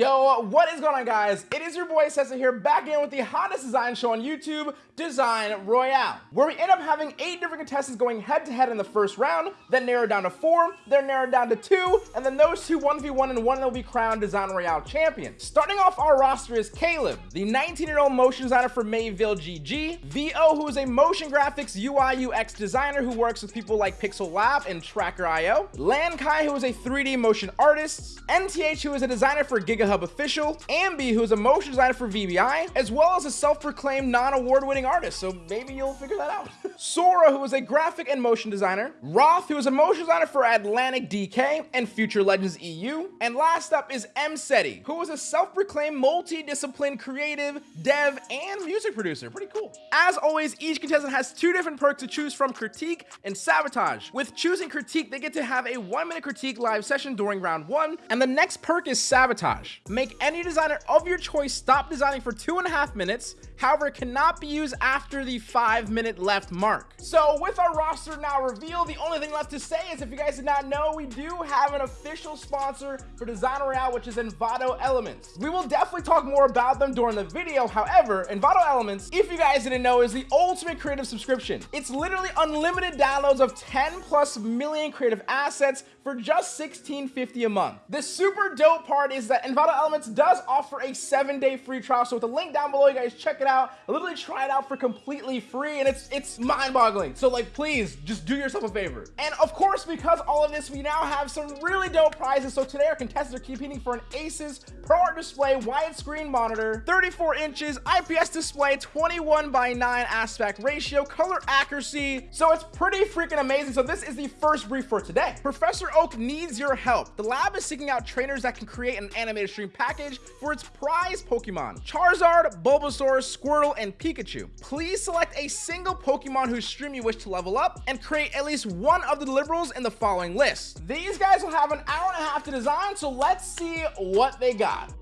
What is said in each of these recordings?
Yo, what is going on guys? It is your boy Sessa here back again with the hottest design show on YouTube, Design Royale, where we end up having eight different contestants going head to head in the first round, then narrowed down to four, then narrowed down to two, and then those two 1v1 and one will be crowned Design Royale champion. Starting off our roster is Caleb, the 19-year-old motion designer for Mayville GG, VO who is a motion graphics UI UX designer who works with people like Pixel Lab and Tracker.io, Lankai who is a 3D motion artist, NTH who is a designer for Gig GigaHub official, Ambi, who's a motion designer for VBI, as well as a self-proclaimed non-award winning artist, so maybe you'll figure that out. Sora, who is a graphic and motion designer, Roth, who is a motion designer for Atlantic DK and Future Legends EU, and last up is M Seti, who is a self-proclaimed multi-discipline creative, dev, and music producer. Pretty cool. As always, each contestant has two different perks to choose from critique and sabotage. With choosing critique, they get to have a one minute critique live session during round one, and the next perk is sabotage. Make any designer of your choice stop designing for two and a half minutes. However, it cannot be used after the five minute left mark. So with our roster now revealed, the only thing left to say is if you guys did not know, we do have an official sponsor for Design Royale, which is Envato Elements. We will definitely talk more about them during the video. However, Envato Elements, if you guys didn't know, is the ultimate creative subscription. It's literally unlimited downloads of 10 plus million creative assets for just $16.50 a month. The super dope part is that Envato Elements does offer a seven day free trial. So with the link down below, you guys check it out. I literally try it out for completely free and it's it's mind boggling. So like, please just do yourself a favor. And of course, because all of this, we now have some really dope prizes. So today our contestants are competing for an Asus ProArt Display widescreen monitor, 34 inches, IPS display, 21 by 9 aspect ratio, color accuracy. So it's pretty freaking amazing. So this is the first brief for today. Professor Oak needs your help. The lab is seeking out trainers that can create an animated stream package for its prize Pokemon, Charizard, Bulbasaur, Squirtle, and Pikachu. Please select a single Pokemon whose stream you wish to level up and create at least one of the deliverables in the following list. These guys will have an hour and a half to design, so let's see what they got.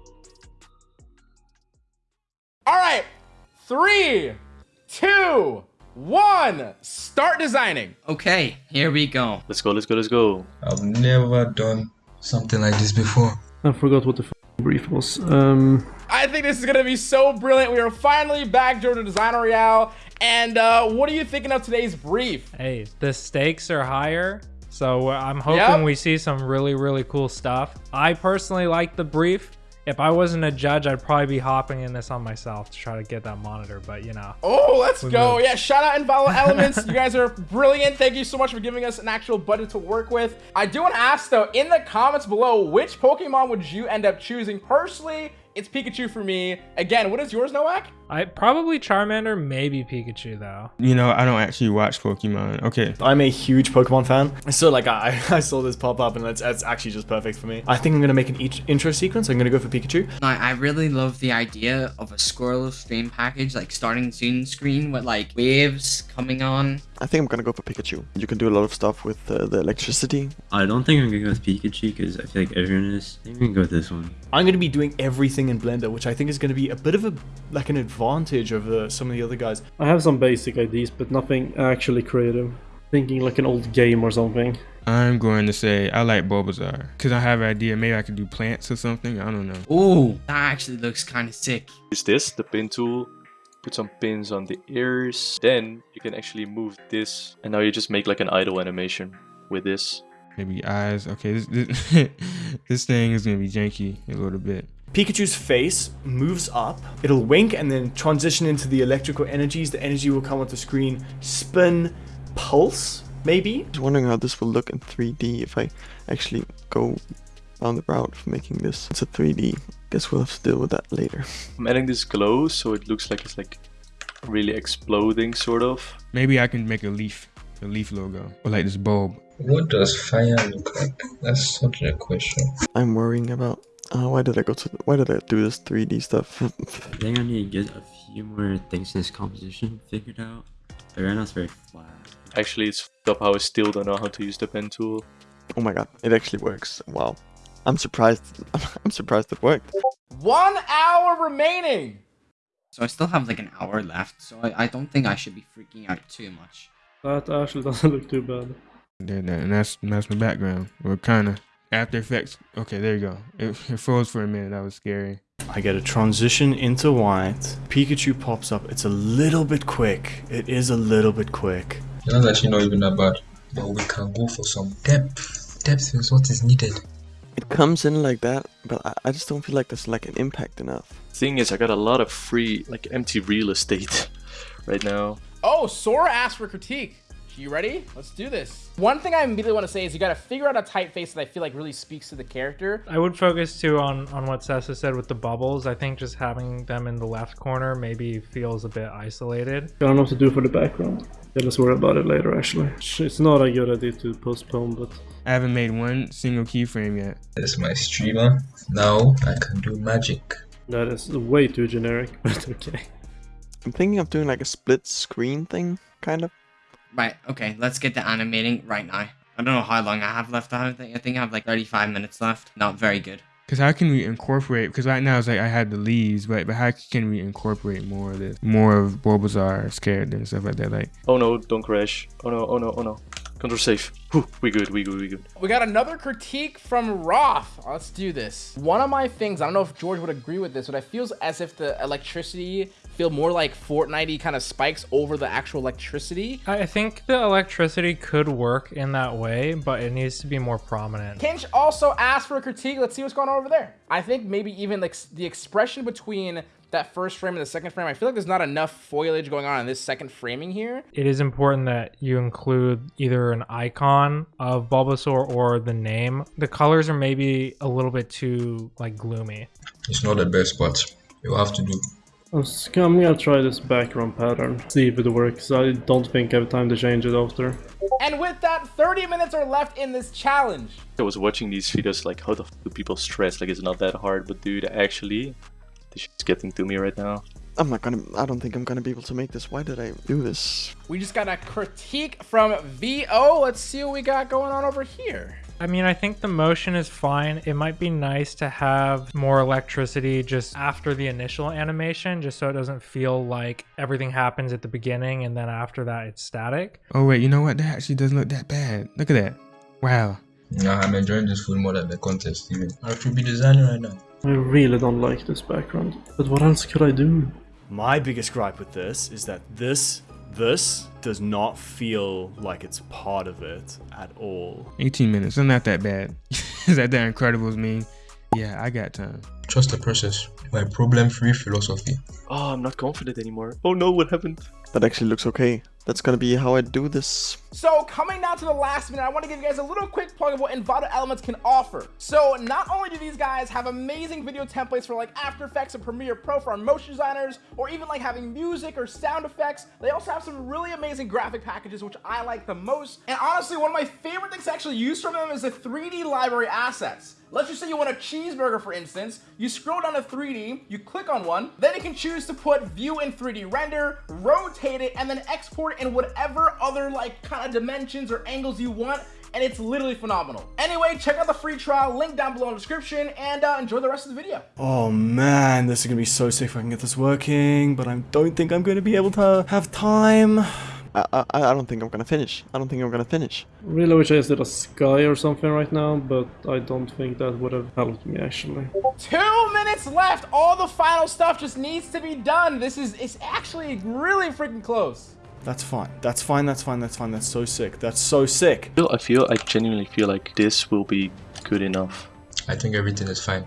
All right, three, two, one, start designing. Okay, here we go. Let's go, let's go, let's go. I've never done something like this before. I forgot what the brief was. Um, I think this is gonna be so brilliant. We are finally back during the Design Royale. And uh, what are you thinking of today's brief? Hey, the stakes are higher. So I'm hoping Yep. we see some really, really cool stuff. I personally like the brief. If I wasn't a judge, I'd probably be hopping in this on myself to try to get that monitor. But you know, Oh, let's go. moved. Yeah, shout out Invalid Elements. you guys are brilliant. Thank you so much for giving us an actual budget to work with. I do want to ask though, in the comments below, which Pokemon would you end up choosing? Personally, it's Pikachu for me. Again, what is yours, Nowak? I probably Charmander, maybe Pikachu though. You know, I don't actually watch Pokemon. Okay. I'm a huge Pokemon fan, so like I, I saw this pop up and it's, it's actually just perfect for me. I think I'm gonna make an each intro sequence. I'm gonna go for Pikachu. I, I really love the idea of a Squirtle stream package, like starting soon screen with like waves coming on. I think I'm gonna go for Pikachu. You can do a lot of stuff with uh, the electricity. I don't think I'm gonna go with Pikachu because I feel like everyone is. I think we can go with this one. I'm gonna be doing everything in Blender, which I think is gonna be a bit of a like an advantage over some of the other guys. I have some basic ideas, but nothing actually creative. Thinking like an old game or something. I'm going to say I like Bulbasaur because I have an idea. Maybe I could do plants or something. I don't know. Oh, that actually looks kind of sick. Is this, the pin tool, put some pins on the ears. Then you can actually move this. And now you just make like an idle animation with this. Maybe eyes. Okay, this this, this thing is gonna be janky a little bit. Pikachu's face moves up, it'll wink and then transition into the electrical energies. The energy will come onto the screen, spin, pulse, maybe? I was wondering how this will look in 3D if I actually go on the route of making this. It's a 3D. Guess we'll have to deal with that later. I'm adding this glow so it looks like it's like really exploding sort of. Maybe I can make a leaf, a leaf logo, or like this bulb. What does fire look like? That's such a question. I'm worrying about uh, why did I go to why did I do this 3D stuff? I think I need to get a few more things in this composition figured out. But right now it's very flat. Actually, it's f***ed up how I still don't know how to use the pen tool. oh my god, it actually works. Wow. I'm surprised. I'm surprised it worked. One hour remaining. So I still have like an hour left, so I, I don't think I should be freaking out too much. That actually doesn't look too bad. That, that, and that's that's my background. Well, kinda. After Effects. Okay, there you go. It, it froze for a minute. That was scary. I get a transition into white. Pikachu pops up. It's a little bit quick. It is a little bit quick. That's actually not even that bad. But we can go for some depth. Depth is what is needed. It comes in like that, but I, I just don't feel like there's like an impact enough. Thing is, I got a lot of free, like empty real estate right now. Oh, Sora asked for critique. You ready? Let's do this. One thing I immediately want to say is you got to figure out a typeface that I feel like really speaks to the character. I would focus too on on what Sessa said with the bubbles. I think just having them in the left corner maybe feels a bit isolated. I don't know what to do for the background. Yeah, let's worry about it later actually. It's not a good idea to postpone, but I haven't made one single keyframe yet. That's my streamer. Now I can do magic. that is way too generic, but okay. I'm thinking of doing like a split screen thing, kind of. Right, okay, let's get to animating right now. I don't know how long I have left. I think I think I have like 35 minutes left. Not very good. Cause how can we incorporate? Because right now it's like I had the leaves, but but how can we incorporate more of this, more of Bulbasaur's character and stuff like that? Like Oh no, don't crash. Oh no, oh no, oh no. Control safe. Whew, we good, we good, we good. We got another critique from Roth. Let's do this. One of my things, I don't know if George would agree with this, but it feels as if the electricity feel more like Fortnite kind of spikes over the actual electricity. I I think the electricity could work in that way, but it needs to be more prominent. Kinch also asked for a critique. Let's see what's going on over there. I think maybe even like the expression between that first frame and the second frame, I feel like there's not enough foliage going on in this second framing here. It is important that you include either an icon of Bulbasaur or the name. The colors are maybe a little bit too like gloomy. It's not the best, but you have to do. I'm gonna try this background pattern, see if it works. I don't think I have time to change it after. And with that, 30 minutes are left in this challenge. I was watching these videos like, how the f do people stress? Like, it's not that hard, but dude, actually, this shit's getting to me right now. I'm not gonna. I don't think I'm gonna be able to make this. Why did I do this? We just got a critique from VO. Let's see what we got going on over here. I mean, I think the motion is fine. It might be nice to have more electricity just after the initial animation, just so it doesn't feel like everything happens at the beginning and then after that it's static. oh wait, you know what? That actually doesn't look that bad. Look at that. Wow. Nah, I'm enjoying this food more than the contest even. I should be designing right now. I really don't like this background. But what else could I do? My biggest gripe with this is that this this does not feel like it's part of it at all. 18 minutes. It's not that bad. Is that that Incredibles mean? Yeah, I got time. Trust the process. My problem-free philosophy. Oh, I'm not confident anymore. Oh no, what happened? That actually looks okay. That's gonna be how I do this. So coming down to the last minute, I want to give you guys a little quick plug of what Envato Elements can offer. So not only do these guys have amazing video templates for like After Effects and Premiere Pro for our motion designers, or even like having music or sound effects, they also have some really amazing graphic packages, which I like the most. And honestly, one of my favorite things to actually use from them is the 3D library assets. Let's just say you want a cheeseburger, for instance. You scroll down to 3D, you click on one, then you can choose to put view in 3D render, rotate it, and then export in whatever other like kind of dimensions or angles you want. And it's literally phenomenal. Anyway, check out the free trial, link down below in the description, and uh, enjoy the rest of the video. Oh man, this is gonna be so sick if I can get this working, but I don't think I'm gonna be able to have time. I, I I don't think I'm gonna finish. I don't think I'm gonna finish. Really wish I just did a sky or something right now, but I don't think that would have helped me actually. Two minutes left. All the final stuff just needs to be done. This is it's actually really freaking close. That's fine. That's fine. That's fine. That's fine. That's so sick. That's so sick. I feel, I feel, I genuinely feel like this will be good enough. I think everything is fine.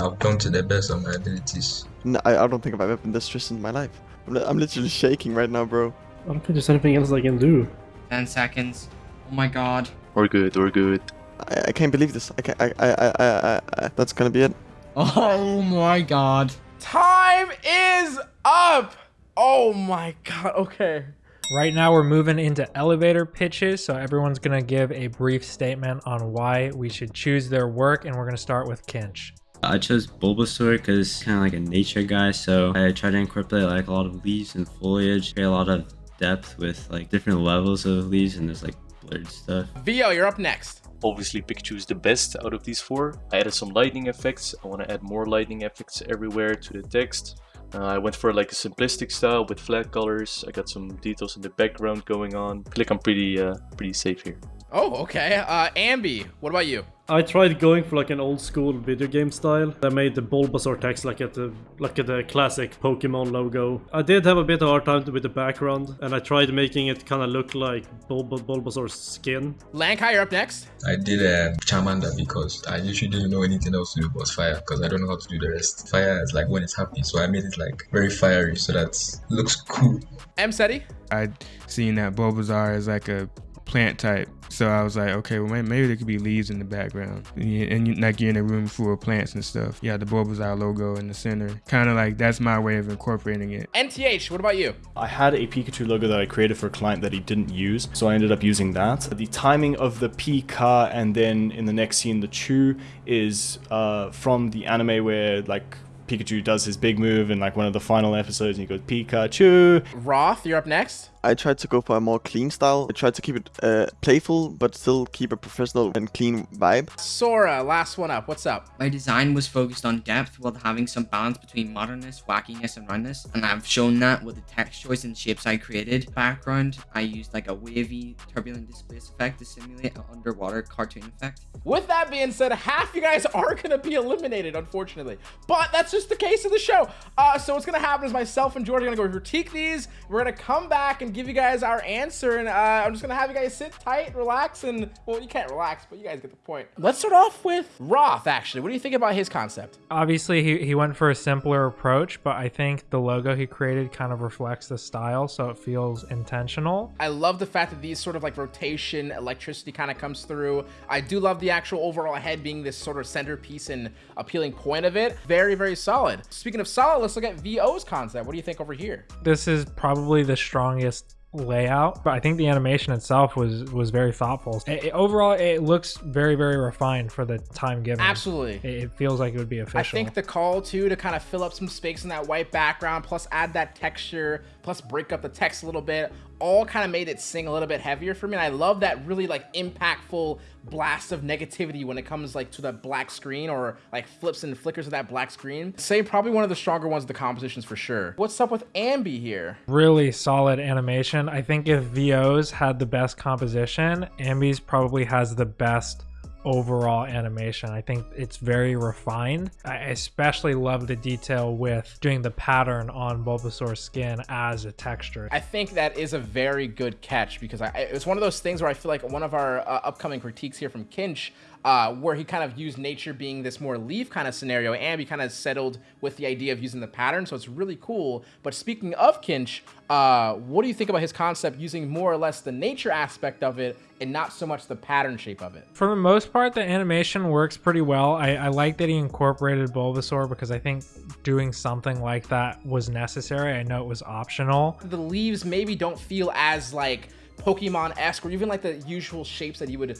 I've done to the best of my abilities. No, I, I don't think I've ever been this stressed in my life. I'm, li- I'm literally shaking right now, bro. I don't think there's anything else I can do. 10 seconds. Oh my god. We're good, we're good. I, I can't believe this. I can't. I, I, I, I, I, I that's gonna be it. Oh my god. Time is up. Oh my god. Okay. Right now, we're moving into elevator pitches, so everyone's gonna give a brief statement on why we should choose their work, and we're gonna start with Kinch. I chose Bulbasaur because kind of like a nature guy, so I try to incorporate like a lot of leaves and foliage, create a lot of depth with like different levels of leaves and there's like blurred stuff. Vio, you're up next. Obviously, Pikachu is the best out of these four. I added some lightning effects. I want to add more lightning effects everywhere to the text. Uh, I went for like a simplistic style with flat colors. I got some details in the background going on. Like I'm pretty, uh, pretty safe here. Oh, okay. Uh, Ambi, what about you? I tried going for like an old school video game style. I made the Bulbasaur text like at the like at the classic Pokemon logo. I did have a bit of hard time with the background, and I tried making it kind of look like Bulb Bulbasaur's skin. Lankai, you're up next. I did a Charmander because I usually didn't know anything else to do but fire because I don't know how to do the rest. Fire is like when it's happy, so I made it like very fiery so that looks cool. M Seti? I seen that Bulbasaur is like a plant type. So I was like, okay, well maybe there could be leaves in the background, and, you, and you, like you're in a room full of plants and stuff. Yeah, the Bulbasaur logo in the center, kind of like that's my way of incorporating it. NTH, what about you? I had a Pikachu logo that I created for a client that he didn't use, so I ended up using that. The timing of the Pika and then in the next scene the Chew is uh, from the anime where like Pikachu does his big move in like one of the final episodes and he goes Pikachu. Roth, you're up next. I tried to go for a more clean style. I tried to keep it uh, playful, but still keep a professional and clean vibe. Sora, last one up. What's up? My design was focused on depth while having some balance between modernness, wackiness, and roundness, and I've shown that with the text choice and shapes I created. Background, I used like a wavy, turbulent displace effect to simulate an underwater cartoon effect. With that being said, half you guys are going to be eliminated, unfortunately. But that's just the case of the show. Uh, so what's going to happen is myself and George are going to go critique these. We're going to come back and give you guys our answer. And uh, I'm just going to have you guys sit tight, relax, and, well, you can't relax, but you guys get the point. Let's start off with Roth, actually. What do you think about his concept? Obviously, he, he went for a simpler approach, but I think the logo he created kind of reflects the style, so it feels intentional. I love the fact that these sort of like rotation, electricity kind of comes through. I do love the actual overall head being this sort of centerpiece and appealing point of it. Very, very solid. Speaking of solid, let's look at VO's concept. What do you think over here? This is probably the strongest layout but i think the animation itself was was very thoughtful. It, it- overall it looks very very refined for the time given. Absolutely. it, it feels like it would be official. I think the call too to kind of fill up some space in that white background, plus add that texture, plus break up the text a little bit, all kind of made it sing a little bit heavier for me. And I love that really like impactful blast of negativity when it comes like to that black screen or like flips and flickers of that black screen. Say probably one of the stronger ones the compositions for sure. What's up with Ambi here? really solid animation i think if vos had the best composition ambi's probably has the best overall animation. I think it's very refined. I especially love the detail with doing the pattern on bulbasaur's skin as a texture. I think that is a very good catch because I, it's one of those things where I feel like one of our uh, upcoming critiques here from Kinch, uh, where he kind of used nature being this more leaf kind of scenario, and he kind of settled with the idea of using the pattern, so it's really cool. But speaking of Kinch, uh, what do you think about his concept using more or less the nature aspect of it and not so much the pattern shape of it? For the most part, the animation works pretty well. I, I like that he incorporated Bulbasaur because I think doing something like that was necessary. I know it was optional. The leaves maybe don't feel as like Pokemon-esque or even like the usual shapes that you would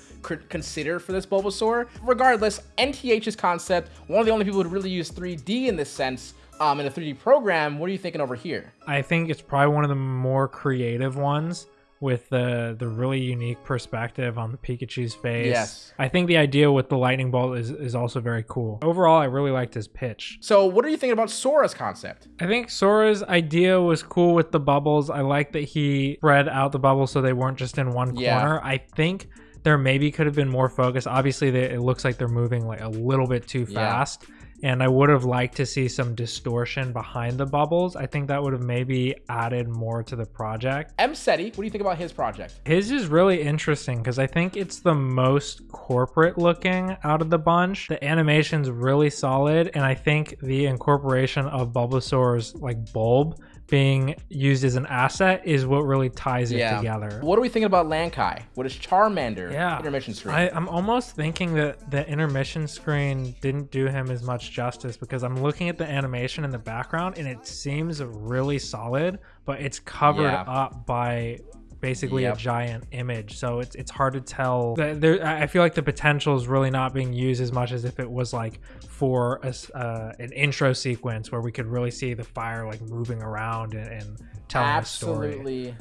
consider for this Bulbasaur. Regardless, NTH's concept, one of the only people who would really use 3D in this sense, um, in a 3D program. What are you thinking over here? I think it's probably one of the more creative ones with the the really unique perspective on the Pikachu's face. Yes. I think the idea with the lightning bolt is, is also very cool. Overall, I really liked his pitch. So, what are you thinking about Sora's concept? I think Sora's idea was cool with the bubbles. I like that he spread out the bubbles so they weren't just in one Yeah. corner. I think there maybe could have been more focus. Obviously, they, it looks like they're moving like a little bit too Yeah. And I would have liked to see some distortion behind the bubbles. I think that would have maybe added more to the project. M. Seti, what do you think about his project? His is really interesting because I think it's the most corporate looking out of the bunch. The animation's really solid, and I think the incorporation of Bulbasaur's like bulb being used as an asset is what really ties it together. What are we thinking about Lankai? What is Charmander? Yeah. Intermission screen. I, I'm almost thinking that the intermission screen didn't do him as much justice because I'm looking at the animation in the background and it seems really solid, but it's covered Yeah. up by basically Yep. a giant image. So it's it's hard to tell. There, I feel like the potential is really not being used as much as if it was like for a uh, an intro sequence where we could really see the fire like moving around and, and telling a story. absolutely,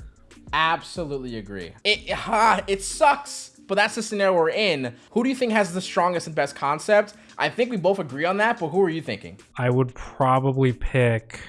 absolutely agree. It ha, it sucks, but that's the scenario we're in. Who do you think has the strongest and best concept? I think we both agree on that, but who are you thinking? I would probably pick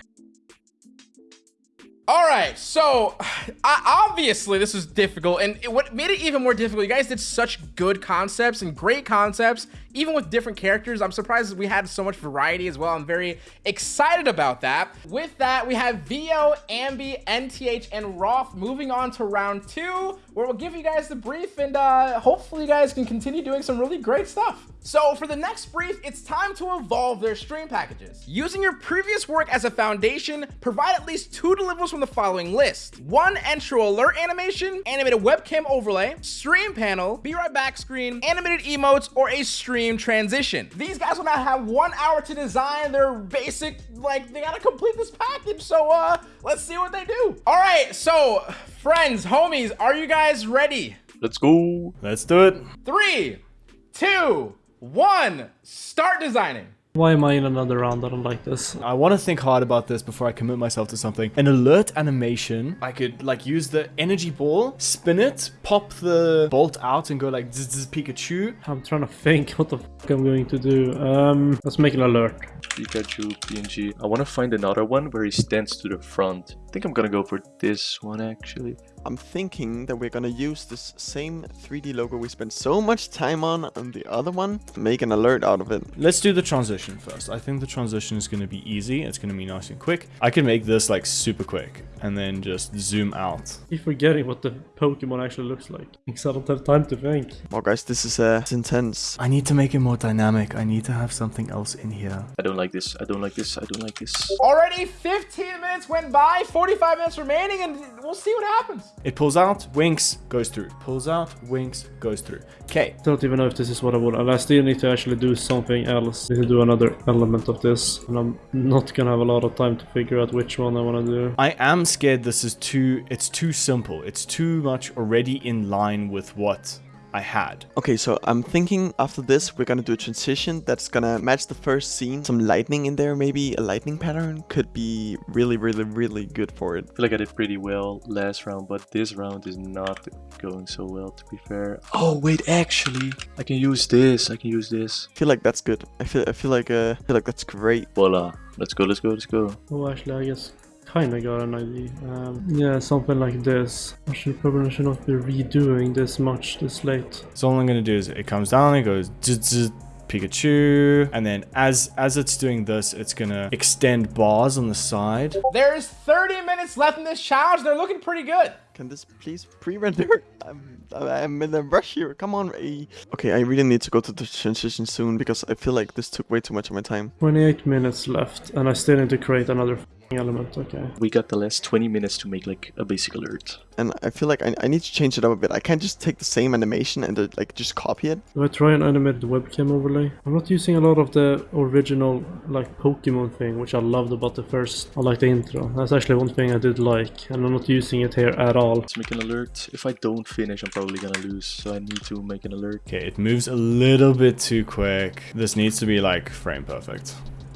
All right, so obviously this was difficult, and it, what made it even more difficult, you guys did such good concepts and great concepts, even with different characters. I'm surprised we had so much variety as well. I'm very excited about that. With that, we have VO, Ambi, NTH, and Roth moving on to round two, where we'll give you guys the brief, and uh, hopefully you guys can continue doing some really great stuff. So for the next brief, it's time to evolve their stream packages. Using your previous work as a foundation, provide at least two deliverables from the following list. One intro alert animation, animated webcam overlay, stream panel, be right back screen, animated emotes, or a stream transition. These guys will now have one hour to design their basic, like they gotta complete this package. So uh, let's see what they do. All right, so friends, homies, are you guys ready? Let's go. Let's do it. Three, two, one, start designing. Why am I in another round? I don't like this. I want to think hard about this before I commit myself to something. An alert animation, I could like use the energy ball, spin it, pop the bolt out and go like zzz, zzz, Pikachu. I'm trying to think what the fuck I'm going to do. Um, let's make an alert. Pikachu, PNG. I want to find another one where he stands to the front. I think I'm gonna go for this one actually. I'm thinking that we're gonna use this same 3D logo we spent so much time on on the other one, make an alert out of it. Let's do the transition first. I think the transition is going to be easy. It's going to be nice and quick. I can make this like super quick and then just zoom out. Keep forgetting what the Pokemon actually looks like. Because I don't have time to think. Well, guys, this is uh, it's intense. I need to make it more dynamic. I need to have something else in here. I don't like this. I don't like this. I don't like this. Already 15 minutes went by, 45 minutes remaining, and we'll see what happens. It pulls out, winks, goes through. Pulls out, winks, goes through. Okay. Don't even know if this is what I want. I still need to actually do something else. I need to do another element of this. And I'm not gonna have a lot of time to figure out which one I want to do. I am scared this is too, it's too simple. It's too much already in line with what I had. Okay, so I'm thinking after this, we're gonna do a transition that's gonna match the first scene. Some lightning in there, maybe a lightning pattern could be really, really, really good for it. I feel like I did pretty well last round, but this round is not going so well to be fair. Oh wait, actually, I can use this. I can use this. I feel like that's good. I feel, I feel like, uh, I feel like that's great. Voila. Let's go, let's go, let's go. Oh, actually, I guess kinda got an idea. Um, yeah, something like this. I should probably should not be redoing this much this late. So all I'm gonna do is it comes down, it goes zzz, Pikachu, and then as as it's doing this, it's gonna extend bars on the side. There's 30 minutes left in this challenge. They're looking pretty good. Can this please pre-render? I'm, I'm in a rush here. Come on, Ray. Okay, I really need to go to the transition soon because I feel like this took way too much of my time. 28 minutes left, and I still need to create another element. Okay. We got the last 20 minutes to make like a basic alert. And I feel like I, I need to change it up a bit. I can't just take the same animation and uh, like just copy it. Do I try and animate the webcam overlay? I'm not using a lot of the original like Pokemon thing, which I loved about the first. I like the intro. That's actually one thing I did like, and I'm not using it here at all. Let's make an alert. If I don't finish, I'm probably gonna lose, so I need to make an alert. Okay, it moves a little bit too quick. This needs to be like frame perfect,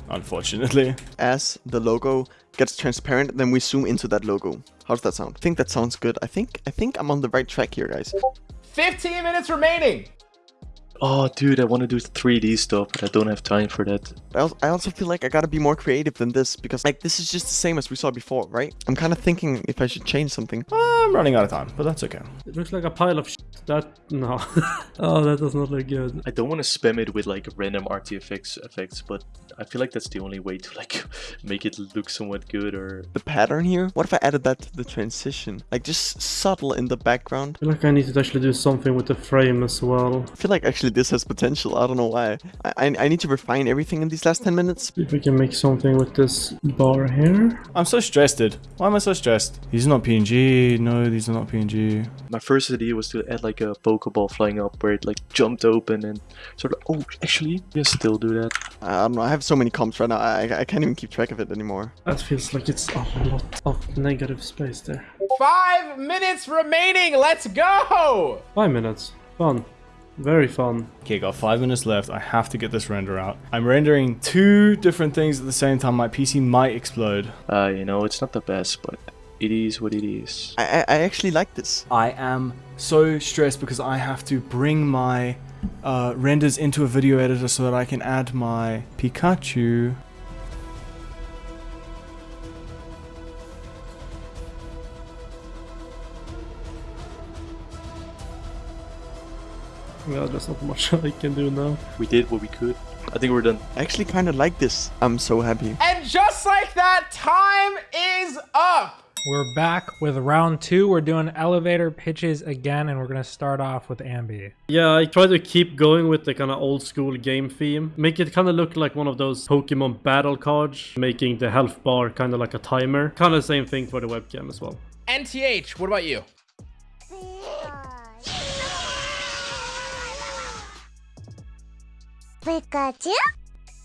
unfortunately. As the logo gets transparent, then we zoom into that logo. How does that sound? I think that sounds good. I think I think I'm on the right track here, guys. 15 minutes remaining. Oh, dude, I want to do 3D stuff, but I don't have time for that. I also, I also feel like I gotta be more creative than this because like this is just the same as we saw before, right? I'm kind of thinking if I should change something. I'm running out of time, but that's okay. It looks like a pile of shit. That no. oh, that does not look good. I don't want to spam it with like random RTFX effects, effects, but I feel like that's the only way to like make it look somewhat good or The pattern here. What if I added that to the transition? Like just subtle in the background. I feel like I need to actually do something with the frame as well. I feel like actually this has potential. I don't know why. I I, I need to refine everything in these last 10 minutes. See if we can make something with this bar here. I'm so stressed, dude. Why am I so stressed? These are not PNG. No, these are not PNG. my first idea was to add like a Pokeball flying up where it like jumped open and sort of oh actually you still do that. I don't know. I have so many comps right now. I, I can't even keep track of it anymore. That feels like it's a lot of negative space there. Five minutes remaining. Let's go. Five minutes. Fun. Very fun. Okay, got five minutes left. I have to get this render out. I'm rendering two different things at the same time. My PC might explode. Uh you know it's not the best but it is what it is. I, I, I actually like this. I am so stressed because I have to bring my uh, renders into a video editor so that I can add my Pikachu. Yeah, there's not much I can do now. We did what we could. I think we're done. I actually kind of like this. I'm so happy. And just like that, time is up. We're back with round two. We're doing elevator pitches again, and we're gonna start off with Ambi. Yeah, I try to keep going with the kind of old school game theme. Make it kind of look like one of those Pokemon battle cards, making the health bar kind of like a timer. Kind of same thing for the webcam as well. NTH, what about you? Pikachu?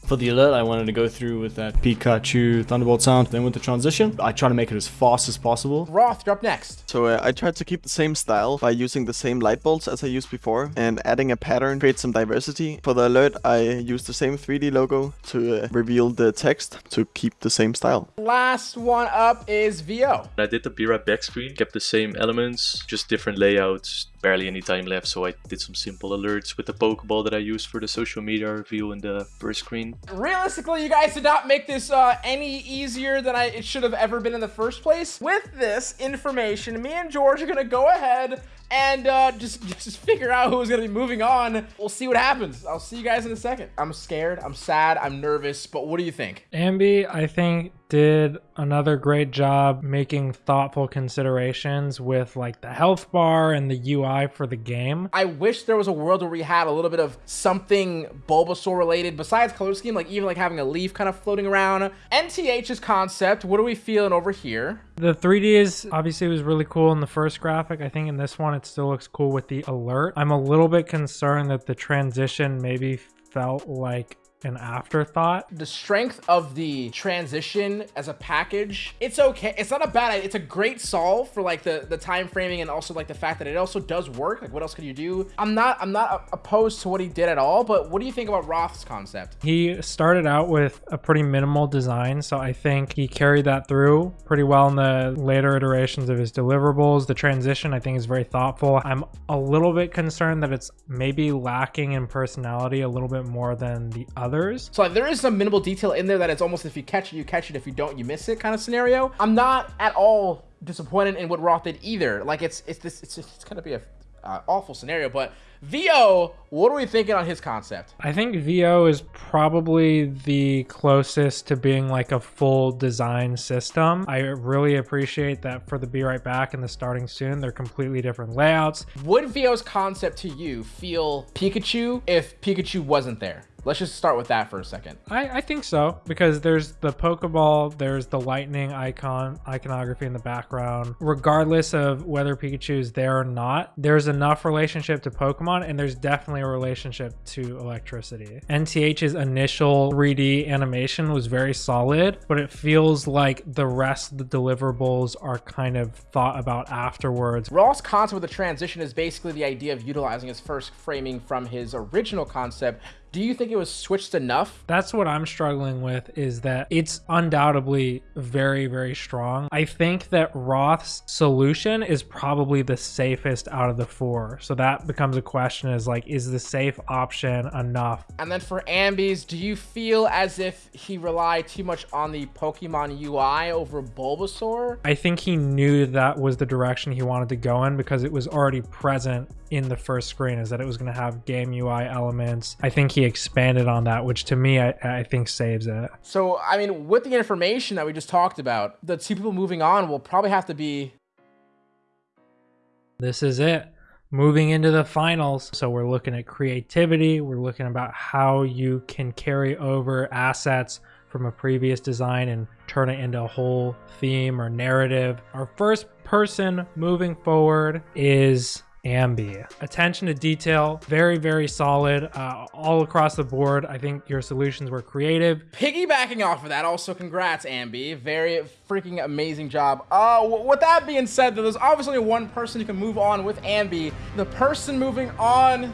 For the alert, I wanted to go through with that Pikachu Thunderbolt sound. Then with the transition, I try to make it as fast as possible. Roth, you're up next. So uh, I tried to keep the same style by using the same light bulbs as I used before and adding a pattern create some diversity. For the alert, I used the same 3D logo to uh, reveal the text to keep the same style. Last one up is VO. I did the Be Right Back screen, kept the same elements, just different layouts, barely any time left, so I did some simple alerts with the Pokeball that I used for the social media review in the first screen. Realistically, you guys did not make this uh, any easier than I, it should have ever been in the first place. With this information, me and George are gonna go ahead and uh, just just figure out who's gonna be moving on. We'll see what happens. I'll see you guys in a second. I'm scared, I'm sad, I'm nervous, but what do you think? Ambi, I think, did another great job making thoughtful considerations with like the health bar and the UI for the game. I wish there was a world where we had a little bit of something Bulbasaur related besides color scheme, like even like having a leaf kind of floating around. NTH's concept, what are we feeling over here? The 3D is obviously was really cool in the first graphic. I think in this one it still looks cool with the alert. I'm a little bit concerned that the transition maybe felt like an afterthought. The strength of the transition as a package, it's okay. It's not a bad idea. It's a great solve for like the the time framing and also like the fact that it also does work. Like what else could you do? I'm not I'm not opposed to what he did at all, but what do you think about Roth's concept? He started out with a pretty minimal design, so I think he carried that through pretty well in the later iterations of his deliverables. The transition I think is very thoughtful. I'm a little bit concerned that it's maybe lacking in personality a little bit more than the other others. So like, there is some minimal detail in there that it's almost if you catch it, you catch it. If you don't, you miss it kind of scenario. I'm not at all disappointed in what Roth did either. Like it's it's this it's, it's gonna be a uh, awful scenario, but VO, what are we thinking on his concept? I think VO is probably the closest to being like a full design system. I really appreciate that for the Be Right Back and the Starting Soon, they're completely different layouts. Would VO's concept to you feel Pikachu if Pikachu wasn't there? Let's just start with that for a second. I, I think so because there's the Pokeball, there's the lightning icon, iconography in the background. Regardless of whether Pikachu is there or not, there's enough relationship to Pokemon and there's definitely a relationship to electricity. NTH's initial 3D animation was very solid, but it feels like the rest of the deliverables are kind of thought about afterwards. Roth's concept with the transition is basically the idea of utilizing his first framing from his original concept do you think it was switched enough? That's what I'm struggling with is that it's undoubtedly very, very strong. I think that Roth's solution is probably the safest out of the four. So that becomes a question is like, is the safe option enough? And then for Ambies, do you feel as if he relied too much on the Pokemon UI over Bulbasaur? I think he knew that was the direction he wanted to go in because it was already present in the first screen is that it was going to have game UI elements. I think he expanded on that, which to me, I, I think saves it. So, I mean, with the information that we just talked about, the two people moving on will probably have to be. This is it. Moving into the finals. So we're looking at creativity. We're looking about how you can carry over assets from a previous design and turn it into a whole theme or narrative. Our first person moving forward is Ambi. Attention to detail, very, very solid uh, all across the board. I think your solutions were creative. Piggybacking off of that, also congrats, Ambi. Very freaking amazing job. Uh, with that being said, there's obviously one person who can move on with Ambi. The person moving on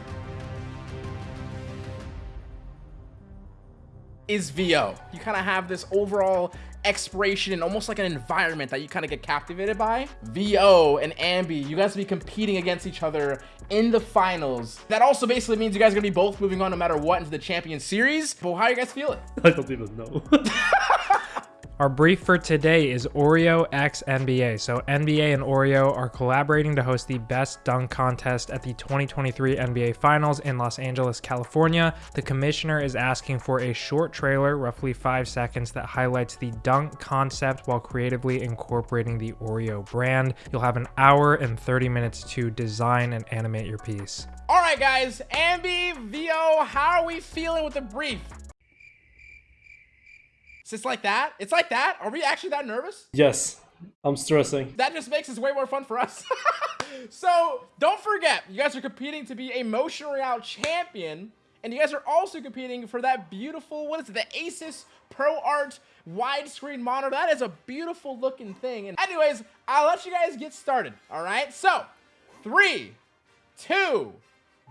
is VO. You kind of have this overall exploration and almost like an environment that you kind of get captivated by. VO and Ambi, you guys will be competing against each other in the finals. That also basically means you guys are gonna be both moving on no matter what into the champion series. But how are you guys feeling? I don't even know. Our brief for today is Oreo x NBA. So, NBA and Oreo are collaborating to host the best dunk contest at the 2023 NBA Finals in Los Angeles, California. The commissioner is asking for a short trailer, roughly five seconds, that highlights the dunk concept while creatively incorporating the Oreo brand. You'll have an hour and 30 minutes to design and animate your piece. All right, guys, Ambi, VO, how are we feeling with the brief? Is this like that? It's like that? Are we actually that nervous? Yes, I'm stressing. That just makes this way more fun for us. so don't forget, you guys are competing to be a Motion Royale champion, and you guys are also competing for that beautiful, what is it, the Asus Pro Art widescreen monitor. That is a beautiful looking thing. And anyways, I'll let you guys get started, all right? So, three, two,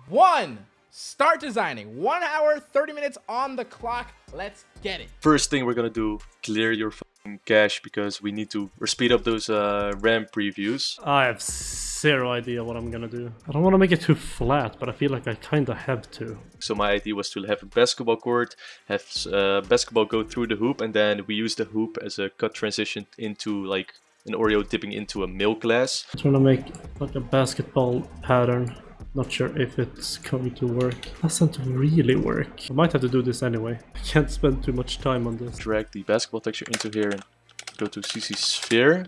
one. Start designing. One hour, 30 minutes on the clock. Let's get it. First thing we're gonna do, clear your fucking cache because we need to speed up those uh, RAM previews. I have zero idea what I'm gonna do. I don't want to make it too flat, but I feel like I kind of have to. So my idea was to have a basketball court, have uh, basketball go through the hoop, and then we use the hoop as a cut transition into like an Oreo dipping into a milk glass. I'm trying to make like a basketball pattern. Not sure if it's going to work. Doesn't really work. I might have to do this anyway. I can't spend too much time on this. Drag the basketball texture into here and go to CC Sphere.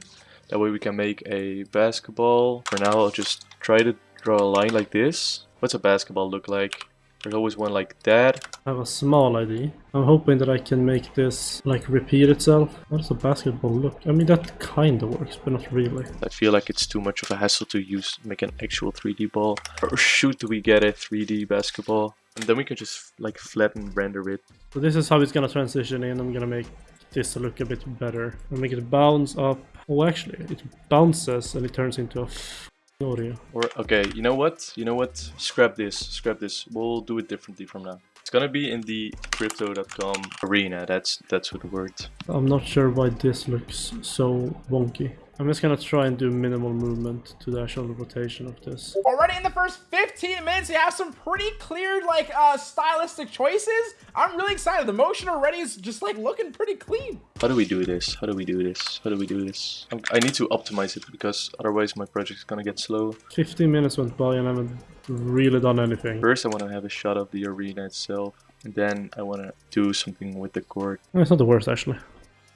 That way we can make a basketball. For now I'll just try to draw a line like this. What's a basketball look like? There's always one like that. I have a small idea. I'm hoping that I can make this like repeat itself. What does a basketball look? I mean that kinda works, but not really. I feel like it's too much of a hassle to use make an actual 3D ball. Or shoot do we get a 3D basketball? And then we can just like flatten render it. So this is how it's gonna transition in. I'm gonna make this look a bit better. I'll make it bounce up. Oh actually, it bounces and it turns into a. Or okay, you know what? You know what? Scrap this. Scrap this. We'll do it differently from now. It's gonna be in the crypto.com arena. That's that's what the word. I'm not sure why this looks so wonky. I'm just gonna try and do minimal movement to the actual rotation of this. Already in the first 15 minutes, you have some pretty clear, like, uh, stylistic choices. I'm really excited. The motion already is just, like, looking pretty clean. How do we do this? How do we do this? How do we do this? I'm, i need to optimize it because otherwise my project's gonna get slow. 15 minutes went by and I haven't really done anything. First I want to have a shot of the arena itself. And then I want to do something with the court. It's not the worst actually.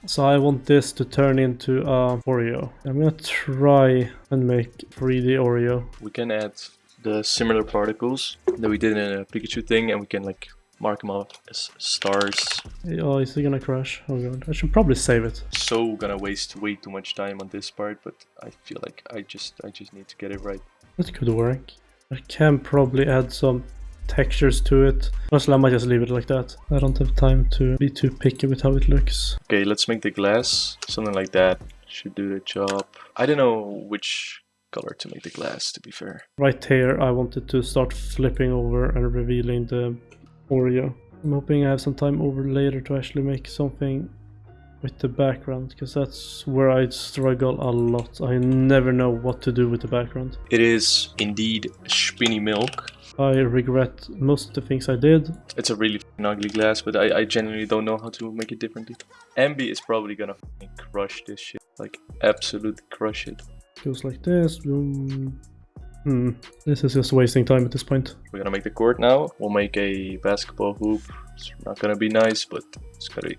So I want this to turn into a Oreo. I'm gonna try and make 3D Oreo. We can add the similar particles that we did in a Pikachu thing and we can like mark them off as stars. Oh, is it gonna crash? Oh god, I should probably save it. So gonna waste way too much time on this part, but I feel like I just I just need to get it right. That could work. I can probably add some textures to it. Honestly, I might just leave it like that. I don't have time to be too picky with how it looks. Okay, let's make the glass. Something like that should do the job. I don't know which color to make the glass, to be fair. Right here, I wanted to start flipping over and revealing the Oreo. I'm hoping I have some time over later to actually make something with the background because that's where I struggle a lot. I never know what to do with the background. It is indeed spinny milk. I regret most of the things I did. It's a really ugly glass, but I, I genuinely don't know how to make it differently. Ambi is probably gonna crush this shit. Like, absolutely crush it. Goes like this. Boom. Hmm. This is just wasting time at this point. We're gonna make the court now. We'll make a basketball hoop. It's not gonna be nice, but it's gotta,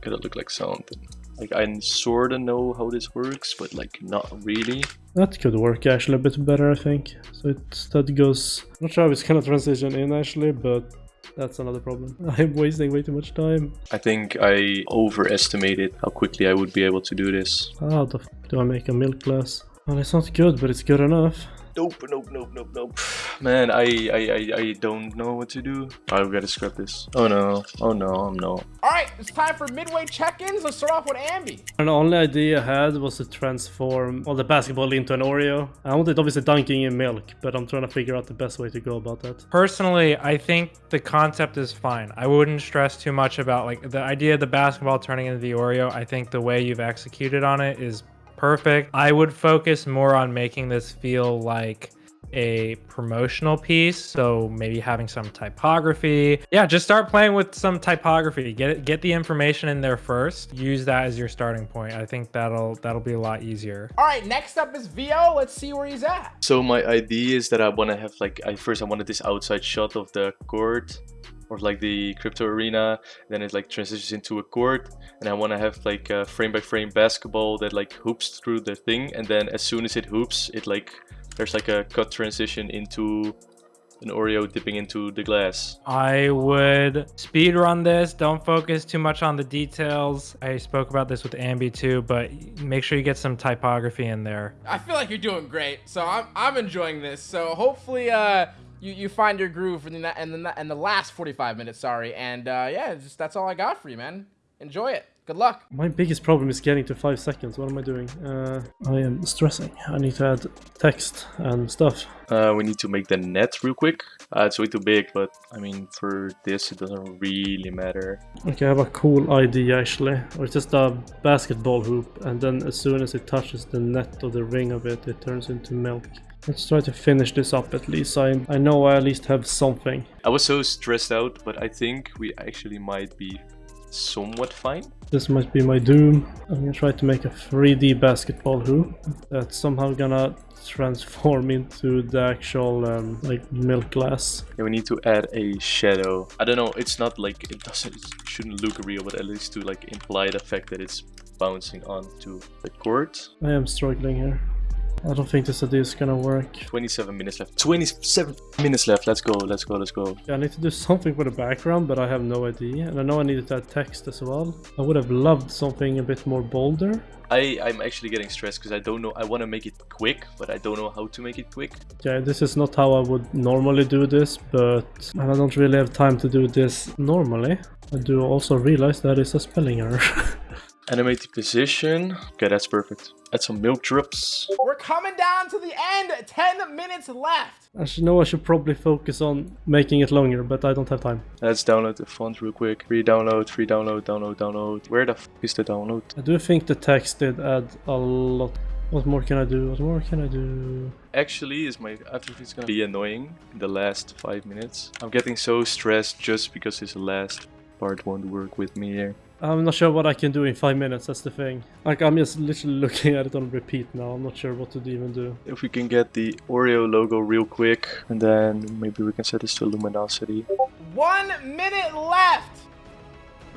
gotta look like something. Like, I sorta know how this works, but like, not really. That could work actually a bit better, I think. So it that goes... I'm not sure if it's gonna transition in actually, but that's another problem. I'm wasting way too much time. I think I overestimated how quickly I would be able to do this. How the f do I make a milk glass? Well, it's not good, but it's good enough. Nope, nope, nope, nope, nope. Man, I, I, I, I don't know what to do. I've got to scrap this. Oh no, oh no, I'm no. All right, it's time for midway check-ins. Let's start off with Ambi. And the only idea I had was to transform all the basketball into an Oreo. I wanted obviously dunking in milk, but I'm trying to figure out the best way to go about that. Personally, I think the concept is fine. I wouldn't stress too much about like the idea of the basketball turning into the Oreo. I think the way you've executed on it is perfect. I would focus more on making this feel like a promotional piece. So maybe having some typography. Yeah, just start playing with some typography. Get it, get the information in there first. Use that as your starting point. I think that'll that'll be a lot easier. All right, next up is VO. Let's see where he's at. So my idea is that I want to have like, I first I wanted this outside shot of the court or like the crypto arena then it like transitions into a court and i want to have like a frame by frame basketball that like hoops through the thing and then as soon as it hoops it like there's like a cut transition into an oreo dipping into the glass I would speed run this. Don't focus too much on the details. I spoke about this with Ambi too, but make sure you get some typography in there. I feel like you're doing great, so I'm I'm enjoying this. So hopefully, uh, you you find your groove in the in the in the last 45 minutes. Sorry, and uh, yeah, just that's all I got for you, man. Enjoy it. Good luck. My biggest problem is getting to 5 seconds. What am I doing? Uh, I am stressing. I need to add text and stuff. uh, we need to make the net real quick uh, it's way too big but i mean for this it doesn't really matter Okay, I have a cool idea actually. Or it's just a basketball hoop, and then as soon as it touches the net or the ring of it, it turns into milk. Let's try to finish this up at least. I, I know I at least have something. i was so stressed out but i think we actually might be somewhat fine This might be my doom. I'm gonna try to make a 3D basketball hoop that's somehow gonna transform into the actual um, like milk glass. Yeah, we need to add a shadow. I don't know, it's not like, it doesn't, it shouldn't look real, but at least to like imply the fact that it's bouncing onto the court. I am struggling here. I don't think this idea is gonna work. 27 minutes left. 27 minutes left. Let's go, let's go, let's go. Yeah, I need to do something with the background, but I have no idea. And I know I needed that text as well. I would have loved something a bit more bolder. I, I'm actually getting stressed because I don't know, I want to make it quick, but I don't know how to make it quick. Yeah, this is not how I would normally do this, but and I don't really have time to do this normally. I do also realize that is a spelling error. Animate the position. Okay, that's perfect. Add some milk drips. We're coming down to the end. 10 minutes left. I should know I should probably focus on making it longer, but I don't have time. Let's download the font real quick. Free download, free download, download, download. Where the f is the download? I do think the text did add a lot. What more can I do? What more can I do? Actually, is my I think it's gonna be annoying in the last five minutes. I'm getting so stressed just because this last part won't work with me here. I'm not sure what I can do in five minutes, that's the thing. Like, I'm just literally looking at it on repeat now. I'm not sure what to even do. If we can get the Oreo logo real quick, and then maybe we can set this to luminosity. One minute left.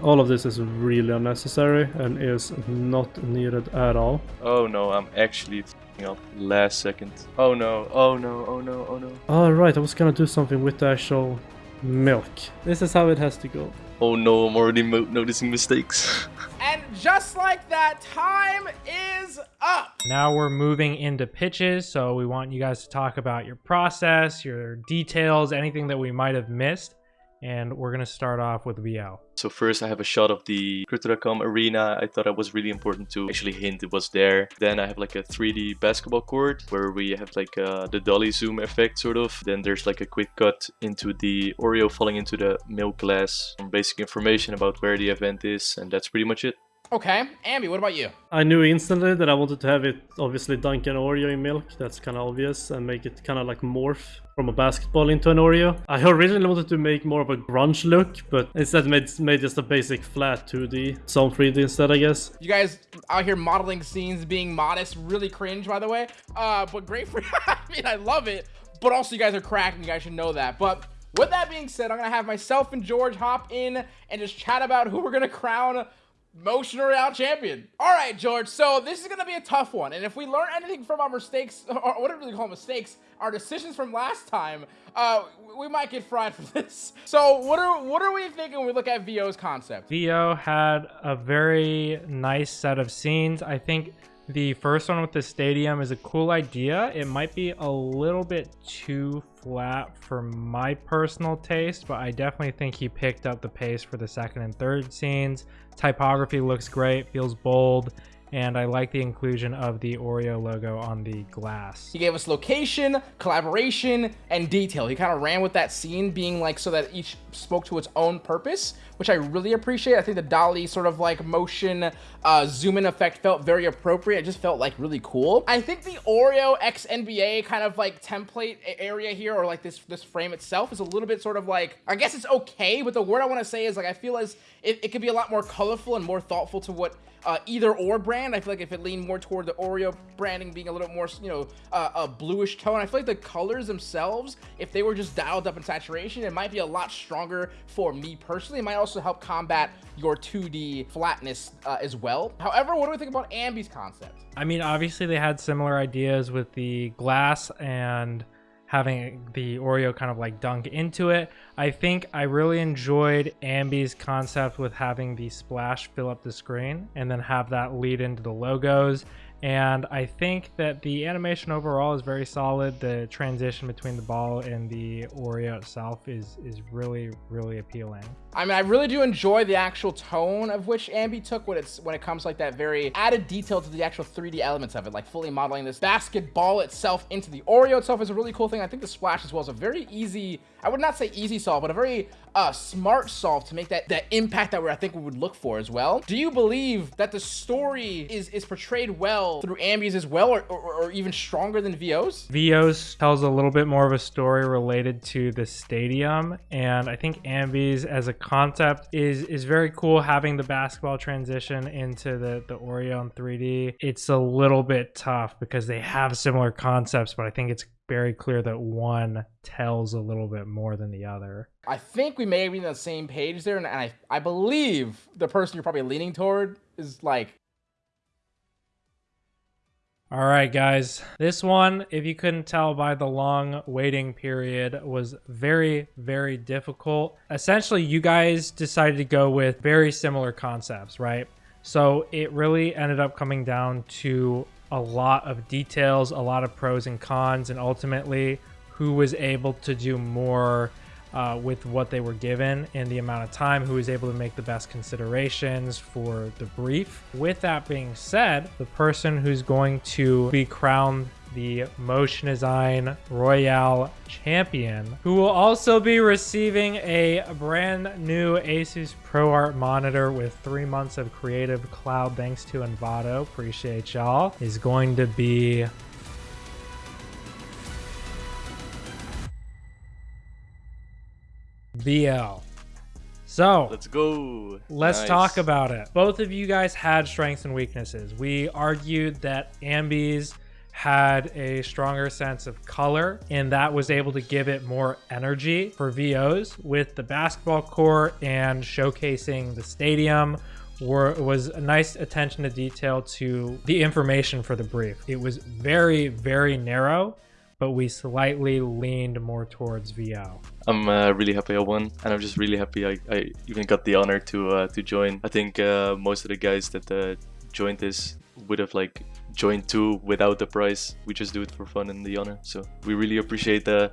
All of this is really unnecessary and is not needed at all. Oh no, I'm actually f***ing up last second. Oh no, oh no, oh no, oh no. All right, I was gonna do something with the actual milk. This is how it has to go. Oh no, I'm already mo- noticing mistakes. And just like that, time is up. Now we're moving into pitches, so we want you guys to talk about your process, your details, anything that we might have missed. And we're gonna start off with VL. So first I have a shot of the Crypto.com arena. I thought it was really important to actually hint it was there. Then I have like a 3D basketball court where we have like uh, the dolly zoom effect sort of. Then there's like a quick cut into the Oreo falling into the milk glass. Some basic information about where the event is and that's pretty much it. Okay, Ambi, what about you? I knew instantly that I wanted to have it obviously dunk an Oreo in milk. That's kind of obvious and make it kind of like morph from a basketball into an Oreo. I originally wanted to make more of a grunge look, but instead made, made just a basic flat 2D, some 3D instead, I guess. You guys out here modeling scenes, being modest, really cringe, by the way. Uh, but great for I mean, I love it. But also, you guys are cracking, you guys should know that. But with that being said, I'm gonna have myself and George hop in and just chat about who we're gonna crown Motion Royale champion. All right, George. So this is gonna be a tough one, and if we learn anything from our mistakes, or whatever they call mistakes, our decisions from last time, uh, we might get fried for this. So what are what are we thinking when we look at VO's concept? VO had a very nice set of scenes. I think the first one with the stadium is a cool idea. It might be a little bit too flat for my personal taste, but I definitely think he picked up the pace for the second and third scenes. Typography looks great, feels bold, and I like the inclusion of the Oreo logo on the glass. He gave us location, collaboration, and detail. He kind of ran with that scene being like so that each spoke to its own purpose, which I really appreciate. I think the dolly sort of like motion uh, zoom in effect felt very appropriate. It just felt like really cool. I think the Oreo X NBA kind of like template area here or like this this frame itself is a little bit sort of like, I guess it's okay, but the word I want to say is like I feel as it, it could be a lot more colorful and more thoughtful to what uh, either or brand. I feel like if it leaned more toward the Oreo branding being a little more, you know, uh, a bluish tone, I feel like the colors themselves, if they were just dialed up in saturation, it might be a lot stronger for me personally. It might also help combat your 2D flatness uh, as well. However, what do we think about Ambi's concept? I mean, obviously they had similar ideas with the glass and having the Oreo kind of like dunk into it. I think I really enjoyed Ambi's concept with having the splash fill up the screen and then have that lead into the logos and I think that the animation overall is very solid. The transition between the ball and the Oreo itself is is really really appealing. I mean, I really do enjoy the actual tone of which Ambi took when it's when it comes like that very added detail to the actual 3D elements of it, like fully modeling this basketball itself into the Oreo itself is a really cool thing. I think the splash as well is a very easy, I would not say easy solve, but a very uh, smart solve to make that that impact that we I think we would look for as well. Do you believe that the story is is portrayed well through Ambi's as well, or, or, or even stronger than VO's? VO's tells a little bit more of a story related to the stadium, and I think Ambi's as a concept is is very cool having the basketball transition into the the Oreo in 3D. It's a little bit tough because they have similar concepts, but I think it's very clear that one tells a little bit more than the other. I think we may be on the same page there, and I I believe the person you're probably leaning toward is like all right, guys. This one, if you couldn't tell by the long waiting period, was very, very difficult. Essentially, you guys decided to go with very similar concepts, right? So it really ended up coming down to a lot of details, a lot of pros and cons, and ultimately who was able to do more uh, with what they were given and the amount of time, who was able to make the best considerations for the brief. With that being said, the person who's going to be crowned the Motion Design Royale Champion, who will also be receiving a brand new Asus ProArt monitor with three months of Creative Cloud thanks to Envato. Appreciate y'all. Is going to be VL. So let's go. Let's nice. talk about it. Both of you guys had strengths and weaknesses. We argued that Ambi's had a stronger sense of color and that was able to give it more energy for VOs with the basketball court and showcasing the stadium were, was a nice attention to detail to the information for the brief. It was very, very narrow but we slightly leaned more towards VO. I'm uh, really happy I won, and I'm just really happy I, I even got the honor to uh, to join. I think uh, most of the guys that uh, joined this would have like joined too without the prize. We just do it for fun and the honor. So we really appreciate the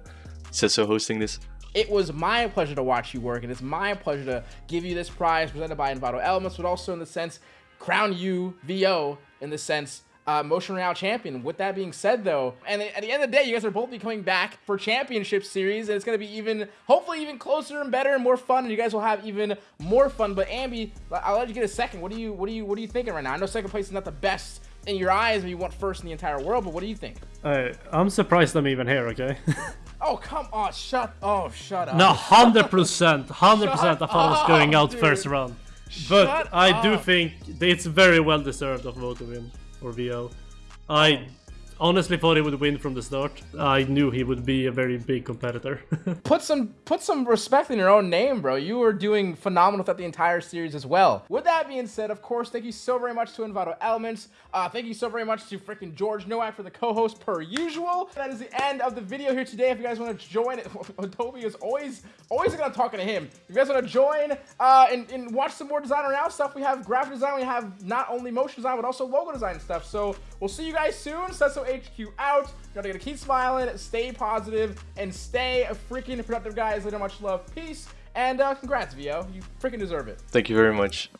Sesso hosting this. It was my pleasure to watch you work, and it's my pleasure to give you this prize presented by Envato Elements, but also in the sense crown you VO in the sense uh, Motion Royale champion. With that being said, though, and at the end of the day, you guys are both be coming back for championship series, and it's going to be even, hopefully, even closer and better and more fun, and you guys will have even more fun. But Ambi, I'll let you get a second. What do you, what do you, what are you thinking right now? I know second place is not the best in your eyes, but you want first in the entire world. But what do you think? Uh, I'm surprised I'm even here. Okay. oh come on! Shut. Oh, shut up. No, hundred percent, hundred percent. I thought I was going out dude. first round, but Shut I up. do think it's very well deserved of Vote to win or VO. I honestly thought he would win from the start. I knew he would be a very big competitor. put some put some respect in your own name, bro. You were doing phenomenal throughout the entire series as well. With that being said, of course, thank you so very much to Envato Elements. Uh, thank you so very much to freaking George Nowak for the co-host per usual. That is the end of the video here today. If you guys want to join Toby is always always gonna talking to him. If you guys want to join uh, and, and watch some more designer now stuff, we have graphic design, we have not only motion design, but also logo design stuff. So we'll see you guys soon. Sesso HQ out. You gotta keep smiling, stay positive, and stay freaking productive, guys. Later, much love, peace, and uh, congrats, VO. You freaking deserve it. Thank you very much.